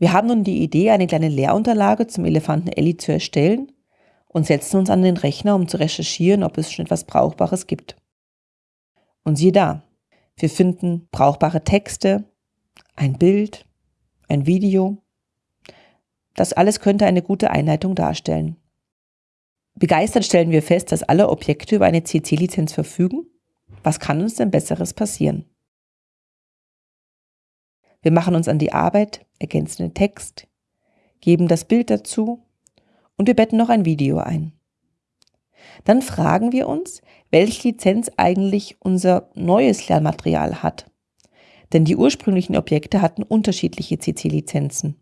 Wir haben nun die Idee, eine kleine Lehrunterlage zum Elefanten Ellie zu erstellen und setzen uns an den Rechner, um zu recherchieren, ob es schon etwas Brauchbares gibt. Und siehe da, wir finden brauchbare Texte, ein Bild, ein Video. Das alles könnte eine gute Einleitung darstellen. Begeistert stellen wir fest, dass alle Objekte über eine CC-Lizenz verfügen. Was kann uns denn Besseres passieren? Wir machen uns an die Arbeit, ergänzen den Text, geben das Bild dazu und wir betten noch ein Video ein. Dann fragen wir uns, welche Lizenz eigentlich unser neues Lernmaterial hat. Denn die ursprünglichen Objekte hatten unterschiedliche CC-Lizenzen.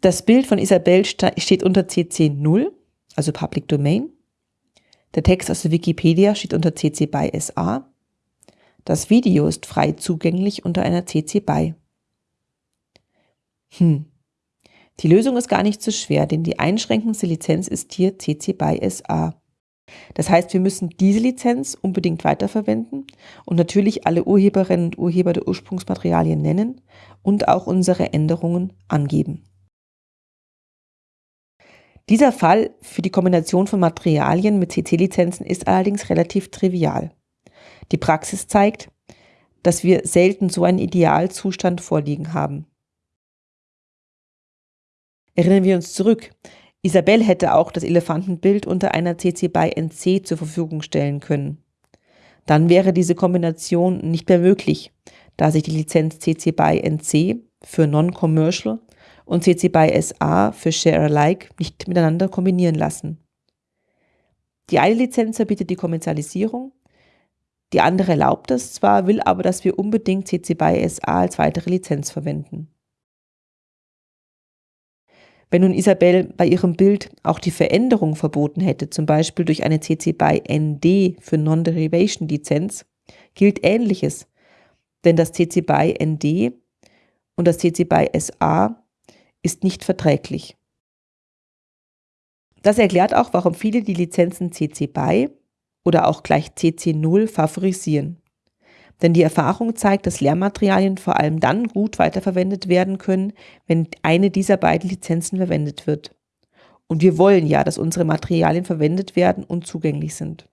Das Bild von Isabel steht unter CC 0, also Public Domain. Der Text aus der Wikipedia steht unter CC BY SA. Das Video ist frei zugänglich unter einer CC BY. Hm. Die Lösung ist gar nicht so schwer, denn die einschränkendste Lizenz ist hier CC BY SA. Das heißt, wir müssen diese Lizenz unbedingt weiterverwenden und natürlich alle Urheberinnen und Urheber der Ursprungsmaterialien nennen und auch unsere Änderungen angeben. Dieser Fall für die Kombination von Materialien mit CC-Lizenzen ist allerdings relativ trivial. Die Praxis zeigt, dass wir selten so einen Idealzustand vorliegen haben. Erinnern wir uns zurück, Isabel hätte auch das Elefantenbild unter einer CC BY NC zur Verfügung stellen können. Dann wäre diese Kombination nicht mehr möglich, da sich die Lizenz CC BY NC für Non-Commercial und CC BY SA für Share Alike nicht miteinander kombinieren lassen. Die eine Lizenz verbietet die Kommerzialisierung, die andere erlaubt es zwar, will aber, dass wir unbedingt CC BY SA als weitere Lizenz verwenden. Wenn nun Isabel bei ihrem Bild auch die Veränderung verboten hätte, zum Beispiel durch eine CC BY ND für Non-Derivation Lizenz, gilt Ähnliches, denn das CC BY ND und das CC BY SA ist nicht verträglich. Das erklärt auch, warum viele die Lizenzen CC BY oder auch gleich CC0 favorisieren. Denn die Erfahrung zeigt, dass Lehrmaterialien vor allem dann gut weiterverwendet werden können, wenn eine dieser beiden Lizenzen verwendet wird. Und wir wollen ja, dass unsere Materialien verwendet werden und zugänglich sind.